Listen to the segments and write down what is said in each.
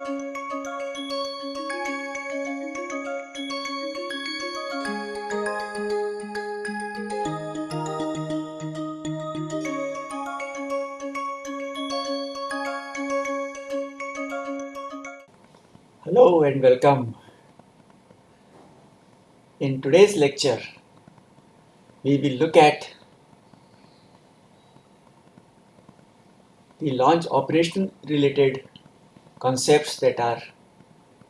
Hello and welcome. In today's lecture, we will look at the launch operation related concepts that are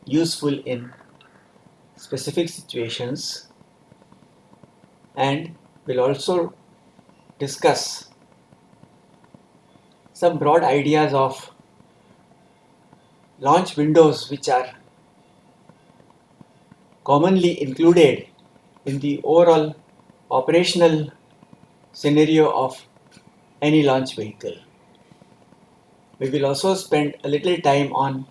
useful in specific situations and we will also discuss some broad ideas of launch windows which are commonly included in the overall operational scenario of any launch vehicle. We will also spend a little time on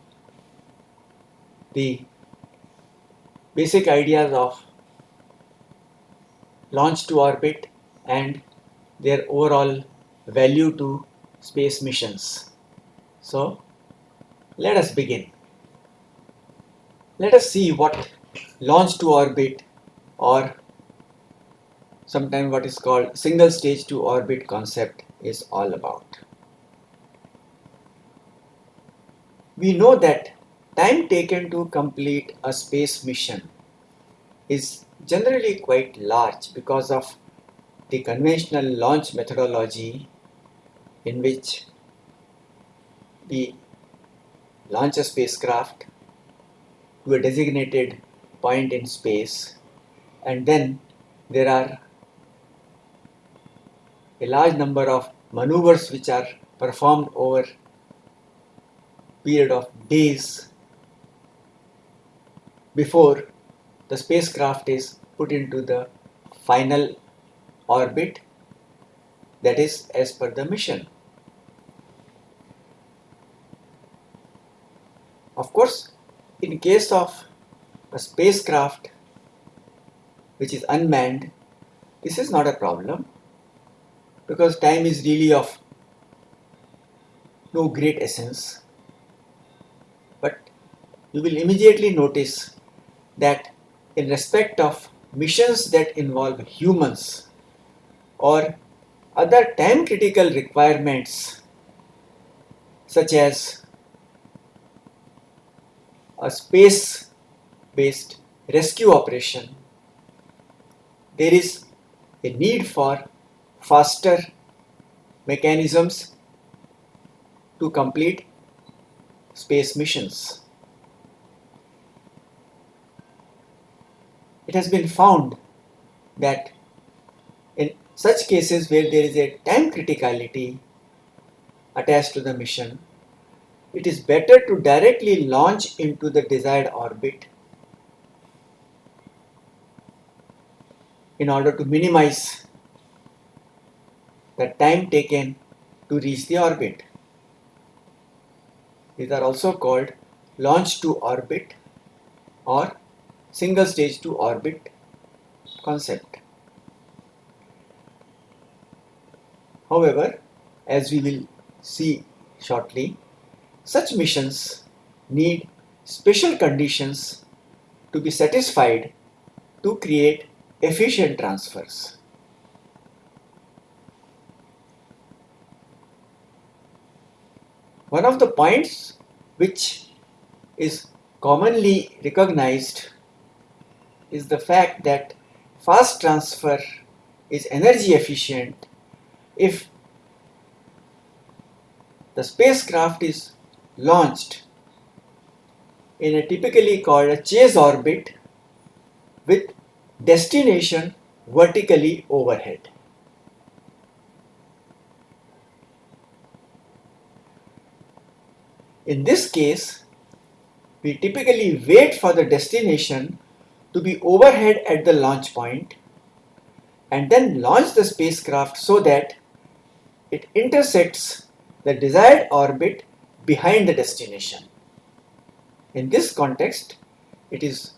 the basic ideas of launch to orbit and their overall value to space missions. So, let us begin. Let us see what launch to orbit or sometimes what is called single stage to orbit concept is all about. We know that time taken to complete a space mission is generally quite large because of the conventional launch methodology in which we launch a spacecraft to a designated point in space and then there are a large number of maneuvers which are performed over period of days before the spacecraft is put into the final orbit that is as per the mission. Of course, in case of a spacecraft which is unmanned, this is not a problem because time is really of no great essence. You will immediately notice that in respect of missions that involve humans or other time critical requirements such as a space based rescue operation, there is a need for faster mechanisms to complete space missions. It has been found that in such cases where there is a time criticality attached to the mission, it is better to directly launch into the desired orbit in order to minimize the time taken to reach the orbit. These are also called launch to orbit or single stage to orbit concept. However, as we will see shortly, such missions need special conditions to be satisfied to create efficient transfers. One of the points which is commonly recognized is the fact that fast transfer is energy efficient if the spacecraft is launched in a typically called a chase orbit with destination vertically overhead. In this case, we typically wait for the destination to be overhead at the launch point and then launch the spacecraft so that it intersects the desired orbit behind the destination. In this context, it is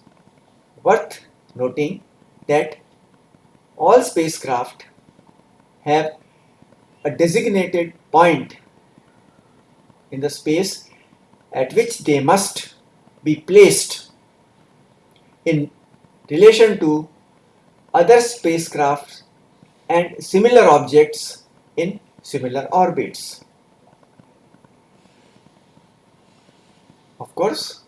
worth noting that all spacecraft have a designated point in the space at which they must be placed in relation to other spacecraft and similar objects in similar orbits. Of course,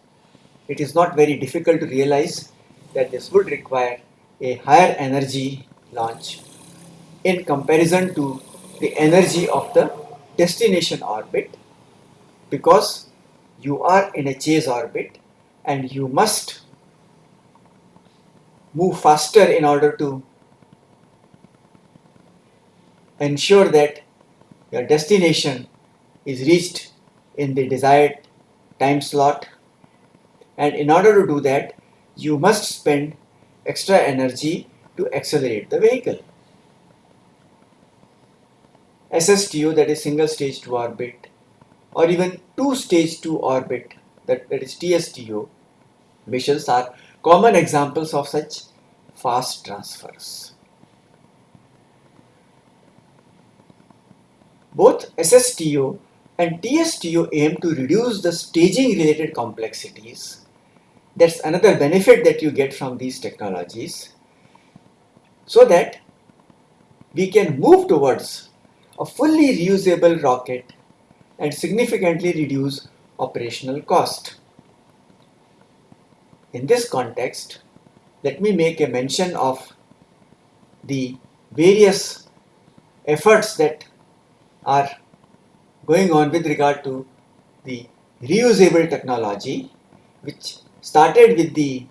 it is not very difficult to realize that this would require a higher energy launch in comparison to the energy of the destination orbit because you are in a chase orbit and you must move faster in order to ensure that your destination is reached in the desired time slot and in order to do that you must spend extra energy to accelerate the vehicle. SSTO that is single stage to orbit or even two stage to orbit that, that is TSTO missions are common examples of such fast transfers. Both SSTO and TSTO aim to reduce the staging related complexities. That's another benefit that you get from these technologies so that we can move towards a fully reusable rocket and significantly reduce operational cost. In this context, let me make a mention of the various efforts that are going on with regard to the reusable technology which started with the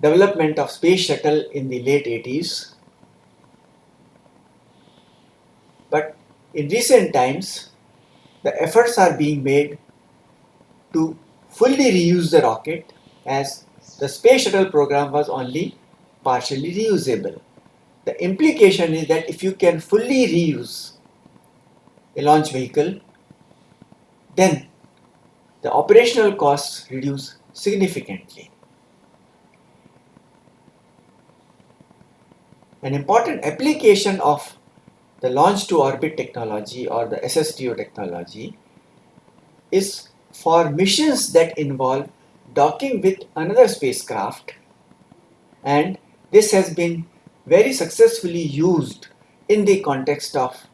development of space shuttle in the late 80s but in recent times the efforts are being made to fully reuse the rocket as the space shuttle program was only partially reusable. The implication is that if you can fully reuse a launch vehicle, then the operational costs reduce significantly. An important application of the launch to orbit technology or the SSTO technology is for missions that involve docking with another spacecraft and this has been very successfully used in the context of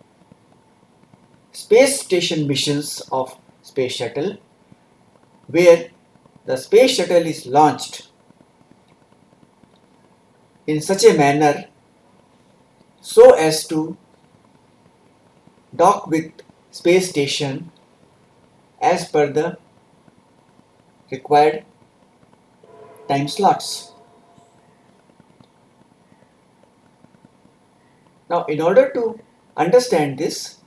space station missions of space shuttle where the space shuttle is launched in such a manner so as to dock with space station as per the required time slots. Now in order to understand this,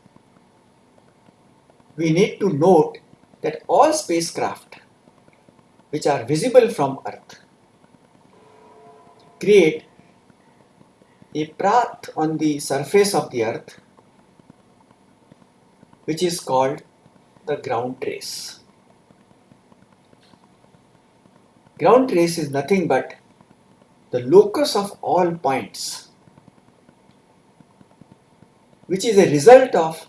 we need to note that all spacecraft which are visible from Earth create a path on the surface of the Earth which is called the ground trace. Ground trace is nothing but the locus of all points which is a result of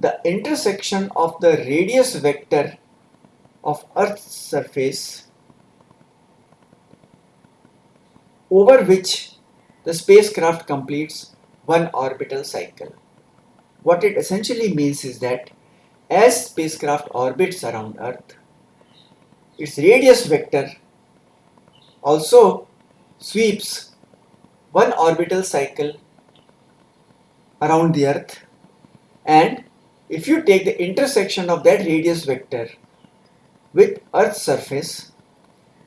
the intersection of the radius vector of Earth's surface over which the spacecraft completes one orbital cycle. What it essentially means is that as spacecraft orbits around Earth, its radius vector also sweeps one orbital cycle around the Earth. And if you take the intersection of that radius vector with Earth's surface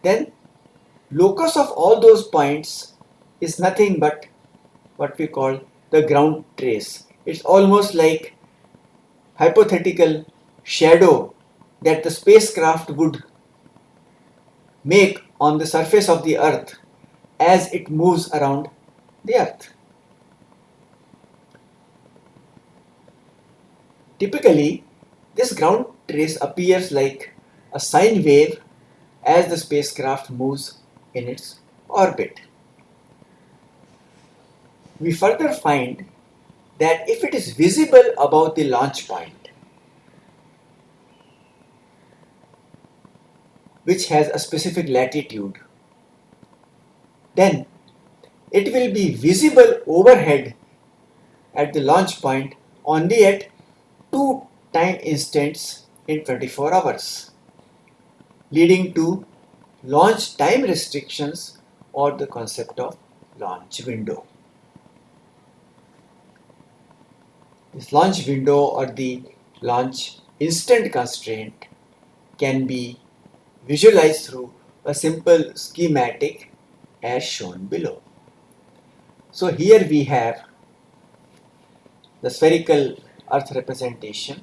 then locus of all those points is nothing but what we call the ground trace. It's almost like hypothetical shadow that the spacecraft would make on the surface of the earth as it moves around the earth. Typically, this ground trace appears like a sine wave as the spacecraft moves in its orbit. We further find that if it is visible above the launch point, which has a specific latitude, then it will be visible overhead at the launch point only at two time instants in 24 hours, leading to launch time restrictions or the concept of launch window. This launch window or the launch instant constraint can be visualized through a simple schematic as shown below. So here we have the spherical earth representation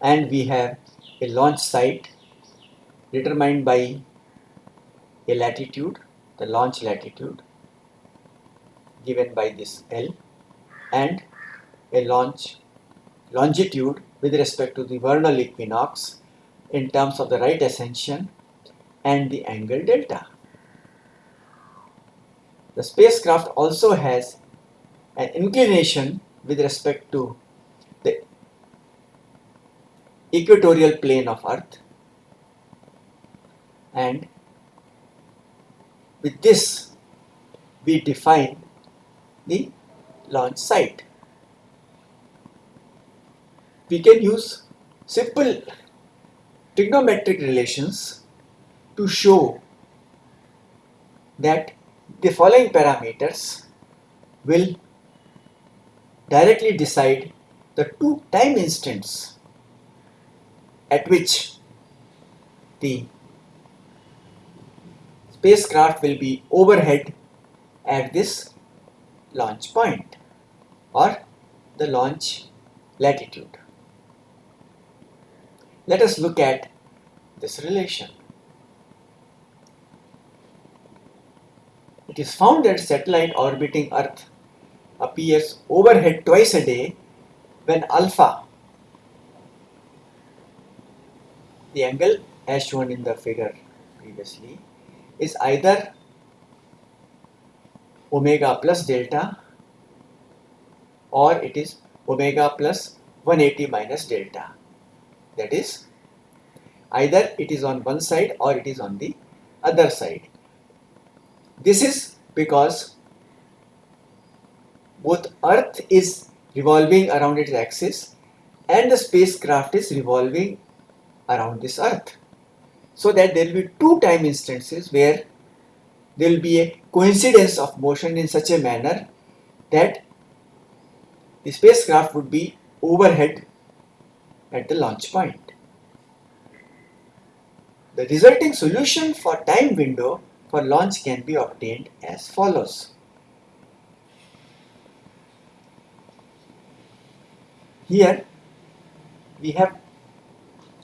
and we have a launch site determined by a latitude, the launch latitude given by this L and a launch longitude with respect to the vernal equinox in terms of the right ascension and the angle delta. The spacecraft also has an inclination with respect to the equatorial plane of Earth and with this we define the launch site. We can use simple trigonometric relations to show that the following parameters will directly decide the two time instants at which the spacecraft will be overhead at this launch point or the launch latitude. Let us look at this relation. It is found that satellite orbiting Earth appears overhead twice a day when alpha, the angle as shown in the figure previously, is either omega plus delta or it is omega plus 180 minus delta. That is, either it is on one side or it is on the other side. This is because both Earth is revolving around its axis and the spacecraft is revolving around this Earth. So that there will be two time instances where there will be a coincidence of motion in such a manner that the spacecraft would be overhead at the launch point. The resulting solution for time window for launch can be obtained as follows. Here we have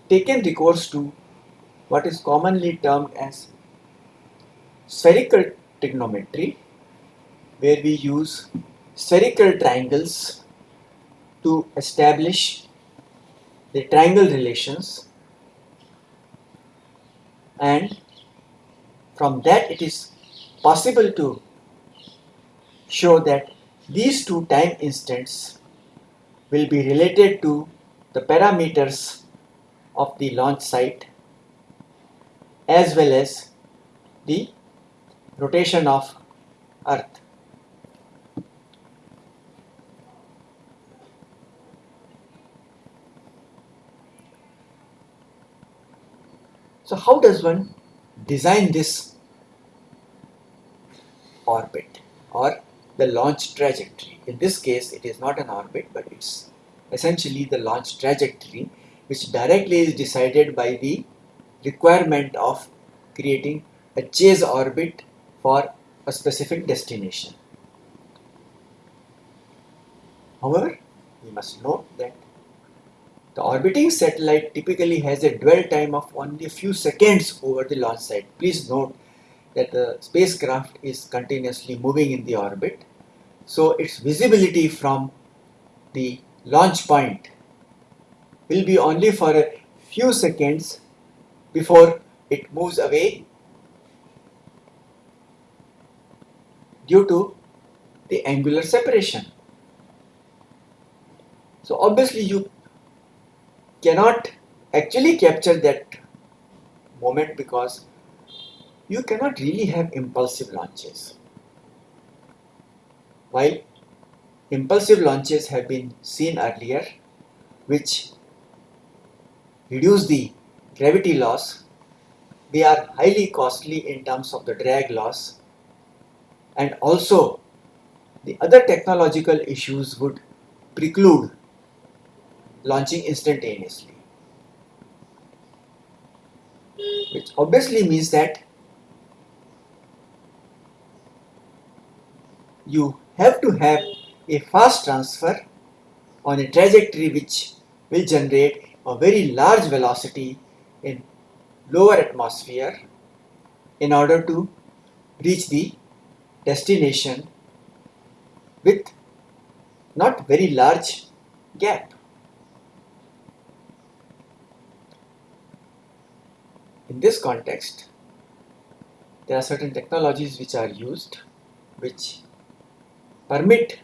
taken recourse to what is commonly termed as spherical trigonometry where we use spherical triangles to establish the triangle relations and from that it is possible to show that these two time instants will be related to the parameters of the launch site as well as the rotation of earth. So how does one design this orbit or the launch trajectory? In this case it is not an orbit but it's essentially the launch trajectory which directly is decided by the requirement of creating a chase orbit for a specific destination. However, we must note that the orbiting satellite typically has a dwell time of only a few seconds over the launch site. Please note that the spacecraft is continuously moving in the orbit. So its visibility from the launch point will be only for a few seconds before it moves away due to the angular separation. So obviously you cannot actually capture that moment because you cannot really have impulsive launches. While impulsive launches have been seen earlier, which reduce the gravity loss, they are highly costly in terms of the drag loss and also the other technological issues would preclude launching instantaneously. Which obviously means that you have to have a fast transfer on a trajectory which will generate a very large velocity in lower atmosphere in order to reach the destination with not very large gap. In this context, there are certain technologies which are used which permit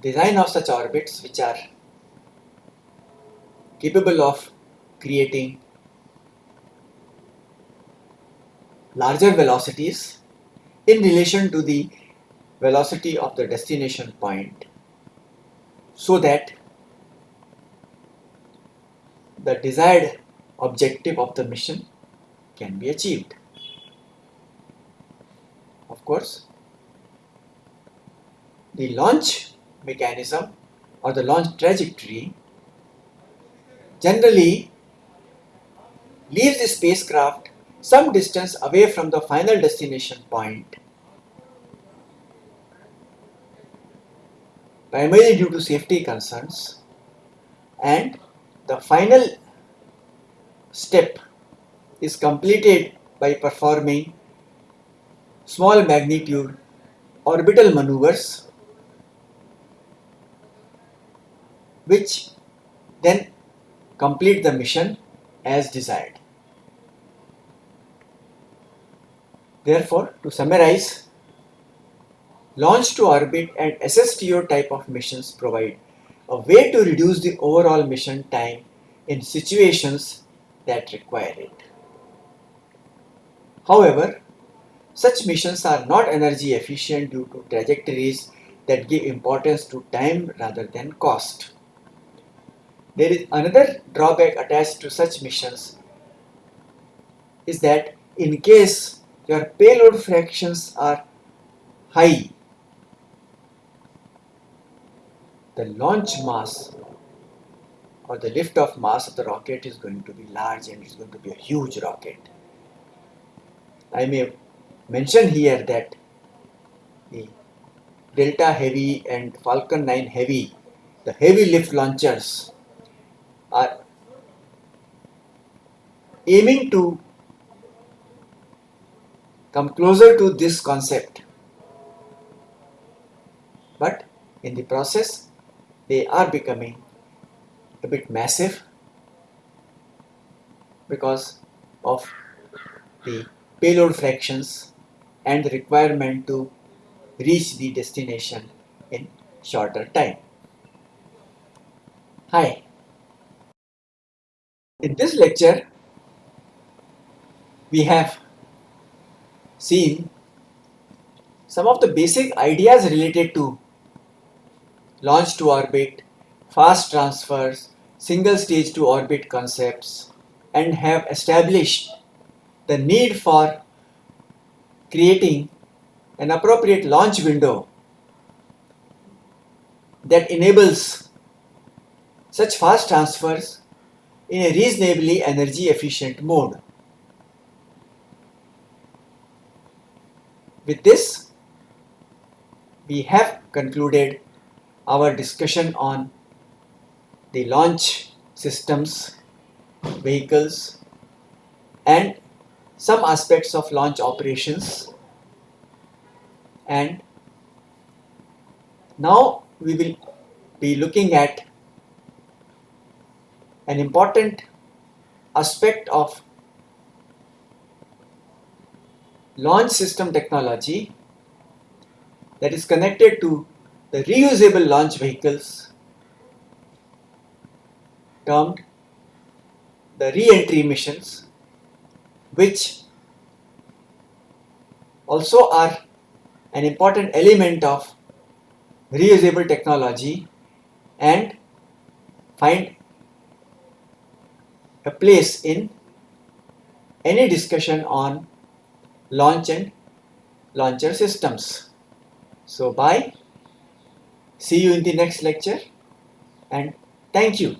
design of such orbits which are capable of creating larger velocities in relation to the velocity of the destination point so that the desired objective of the mission can be achieved. Of course, the launch mechanism or the launch trajectory generally leaves the spacecraft some distance away from the final destination point primarily due to safety concerns and the final step is completed by performing small magnitude orbital maneuvers which then complete the mission as desired. Therefore, to summarize, launch to orbit and SSTO type of missions provide a way to reduce the overall mission time in situations that require it. However, such missions are not energy efficient due to trajectories that give importance to time rather than cost. There is another drawback attached to such missions is that in case your payload fractions are high, the launch mass or the lift-off mass of the rocket is going to be large and it's going to be a huge rocket. I may mention here that the Delta Heavy and Falcon 9 Heavy, the heavy lift launchers are aiming to come closer to this concept but in the process they are becoming a bit massive because of the payload fractions and the requirement to reach the destination in shorter time. Hi, in this lecture, we have seen some of the basic ideas related to launch to orbit, fast transfers, single stage to orbit concepts and have established the need for creating an appropriate launch window that enables such fast transfers in a reasonably energy efficient mode. With this, we have concluded our discussion on the launch systems, vehicles and some aspects of launch operations. And now we will be looking at an important aspect of launch system technology that is connected to the reusable launch vehicles termed the re-entry missions which also are an important element of reusable technology and find a place in any discussion on launch and launcher systems. So bye. See you in the next lecture and thank you.